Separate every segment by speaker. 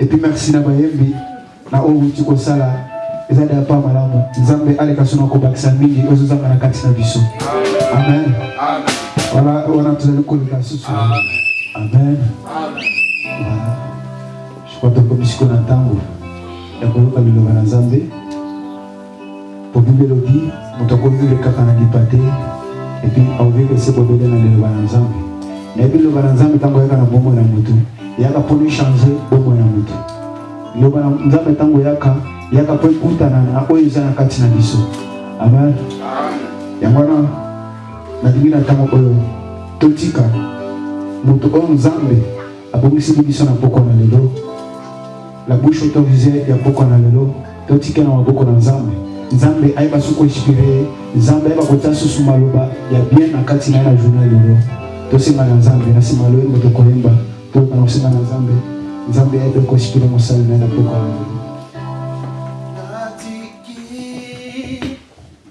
Speaker 1: Et puis merci na bayembi na oyo owuti kosala eza deja pa malamu nzambe aleka suna kobakisa mingi ozo zanga na kati na biso amen wana wana tozali koleka lisusu amen je crois tokomi sikoyo na ntango ya koyoka liloba na nzambe Po bible elobi mutu ako vivre kaka na lipa te et puis ako vivre se bobele na liloba na nzambe nayebi liloba na nzambe tango eyaka na bomoi na mutu eyaka pona echange bomoi na mutu liloba na nzambe tango eyaka eyaka po ekutana na oyo eza na kati na biso amen yango wana nalingi na ntango oyo totika moto oyo nzambe abongiseli biso na pokwa na lelo La bouche autorisee ya pokwa na lelo totika na maboko na nzambe nzambe ayeba su ko inspire ye nzambe ayeba kotia susu maloba ya bien na kati na ye na journee lelo tosenga na nzambe na sima loyembo tokoyemba toyoka na kosenga na nzambe nzambe ayeba ko inspire mosali na ye na pokwa na lelo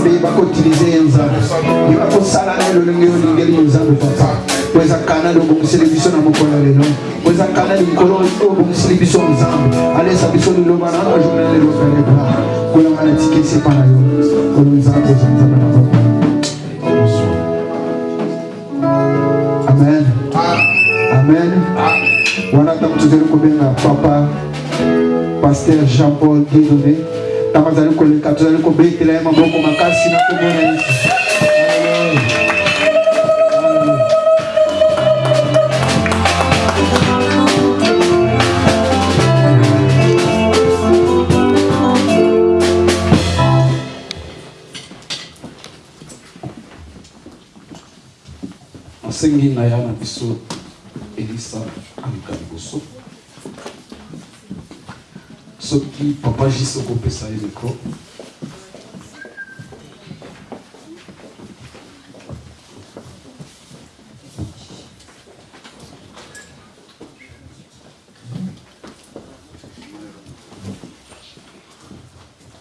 Speaker 1: mpe bakoutilize ye nzambe yo bakosala nde lolenge olingeli yo nzambe papa po eza kanali obongiseli biso na mokolo ya lelo po eza kanali nkolo oyo obongiseli biso nzambe alesa biso liloba na na journal lelo pelebra kolanga na tiki esepa na yo oyo nzambe eza nzambe na papa Amen. Amen. Wana ntango tozali kobenga papa pasteur Jean-Paul Dieudonné ntango azali koleka tozali kobetela ye maboko makasi na kombo na Yesu.
Speaker 2: Nasengi na ya na biso Elisa aleka liboso. Soki papa JC okopesa ye micro.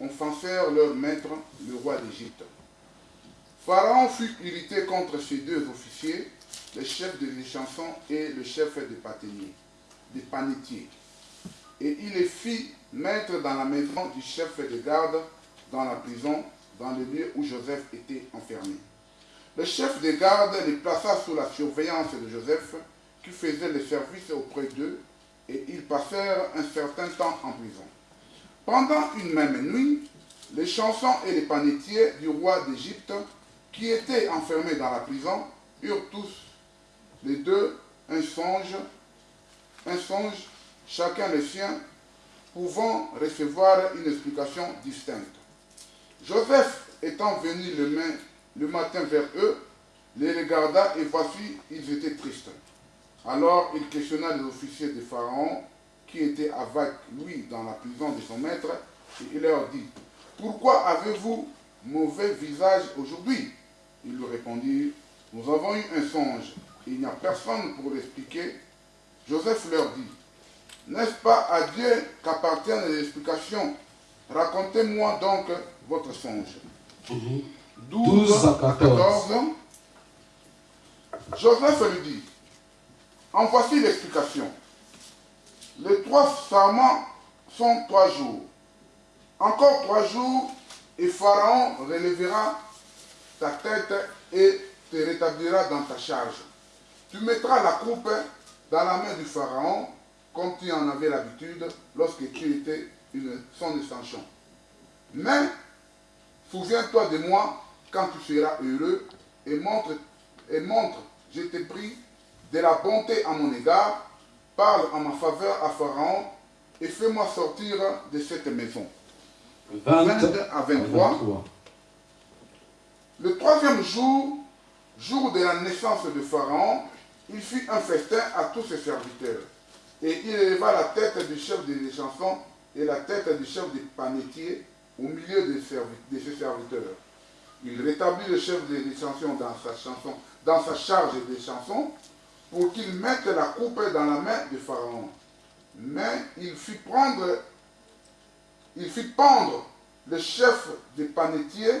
Speaker 2: ont offensèrent leur maître, le roi d'Égypte. Pharaon fut irrité contre ces deux officiers, le chef des chansons et le chef des pâtonniers, des panetiers et il les fit mettre dans la maison du chef de garde, dans la prison, dans le lieu où Joseph était enfermé. Le chef de garde les plaça sous la surveillance de Joseph, qui faisait le service auprès d'eux, et ils passèrent un certain temps en prison. Pendant une même nuit, les chansons et les panetiers du roi d'Égypte, qui étaient enfermés dans la prison, eurent tous les deux un songe, un songe chacun le sien, pouvant recevoir une explication distincte. Joseph étant venu le, le matin vers eux, les regarda et voici, ils étaient tristes. Alors il questionna les officiers de Pharaon qui étaient avec lui dans la prison de son maître et il leur dit, pourquoi avez-vous mauvais visage aujourd'hui Ils lui répondirent, nous avons eu un songe et il n'y a personne pour l'expliquer. Joseph leur dit, n'est-ce pas à Dieu qu'appartiennent les explications Racontez-moi donc votre songe.
Speaker 3: 12, mhm. à 14.
Speaker 2: Joseph lui dit, en voici l'explication. Les trois serments sont trois jours. Encore trois jours et Pharaon relèvera ta tête et te rétablira dans ta charge. Tu mettras la coupe dans la main du Pharaon comme tu en avais l'habitude lorsque tu étais une, son extension. Mais souviens-toi de moi quand tu seras heureux et montre, et montre, je te prie, de la bonté à mon égard, parle en ma faveur à Pharaon et fais-moi sortir de cette maison.
Speaker 3: 20,
Speaker 2: à 23. Le troisième jour, jour de la naissance de Pharaon, il fit un festin à tous ses serviteurs. Et il éleva la tête du chef des chansons et la tête du chef des panetiers au milieu de ses serviteurs. Il rétablit le chef des chansons dans sa chanson, dans sa charge des chansons, pour qu'il mette la coupe dans la main du Pharaon. Mais il fit prendre, il fit pendre le chef des panetiers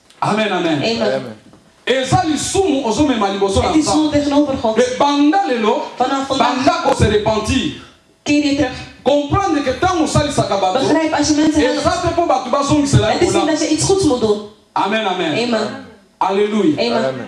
Speaker 3: Amen
Speaker 4: amen
Speaker 3: eza
Speaker 5: lisumu
Speaker 2: ozo
Speaker 5: mema liboso na nzambe mais banda lelo banda
Speaker 2: ko se repentir
Speaker 5: comprendre que tango osalisaka
Speaker 2: batu
Speaker 5: eza te po batu bazongisela yo bolamu amen amen
Speaker 2: alleluia.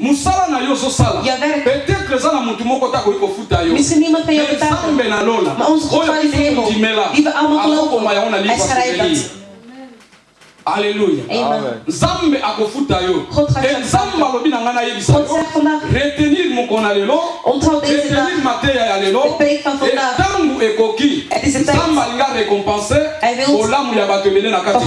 Speaker 2: Musala
Speaker 5: nayo
Speaker 2: ozo sala peut etre
Speaker 5: eza
Speaker 2: na mutu moko te akoki
Speaker 5: ko
Speaker 2: futa yo mais nzambe na lola oyo biso to ndimela
Speaker 5: azo
Speaker 2: koma yango na livre ya souvenir
Speaker 5: Alleluia
Speaker 2: nzambe
Speaker 5: ako futa
Speaker 2: yo
Speaker 5: et
Speaker 2: nzambe alobi na ngai na
Speaker 5: yebisa
Speaker 2: yo
Speaker 5: retenir mokona
Speaker 2: lelo retenir mateya ya lelo et tangu ekoki nzambe
Speaker 5: alingi
Speaker 2: a recompense bolamu ya batu ebele na kati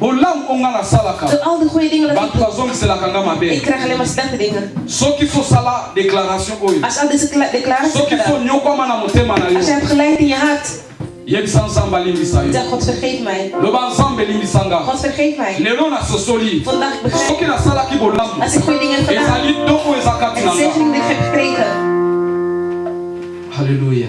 Speaker 2: Bolamu oyo
Speaker 6: nga nasalaka
Speaker 2: batu
Speaker 6: bazongiselaka nga mabe. Soki
Speaker 2: fo sala declaration oyo,
Speaker 6: soki
Speaker 2: fo
Speaker 6: niokwama na motema na yo, yebisa Nzambe alimbisa yo. Loba Nzambe limbisa nga. Lelo nasosoli soki nasalaki bolamu ezali doko eza kati na nga.
Speaker 2: Haleluya.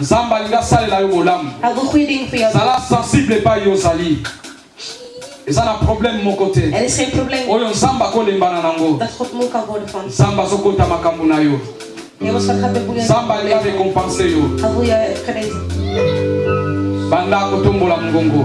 Speaker 2: Nzambe alingi asalela yo bolamu. Zala sensible epai yo ozali. eza na problème moko te oyo nzambe akolembana nango nzambe azokota makambo na yo nzambe alingi arekompense yo banda kotombola mongongo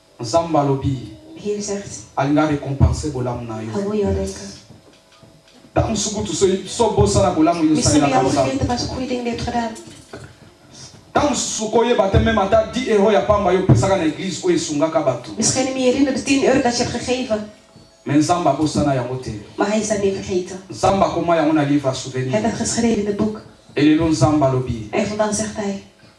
Speaker 2: Nzambe alobi alingi
Speaker 7: a recompenser bolamu
Speaker 5: na yo.
Speaker 2: Tango mosusu kutu
Speaker 5: si obosana bolamu yo osalelaka Nzambe. Tango mosusu okoyeba te meme ata 10 euros ya pamba yo opesaka na eglise oyo esungaka
Speaker 2: batu.
Speaker 5: Mais Nzambe abosana yango te. Nzambe akoma yango na livre ya souvenir. Et lelo Nzambe
Speaker 2: alobi.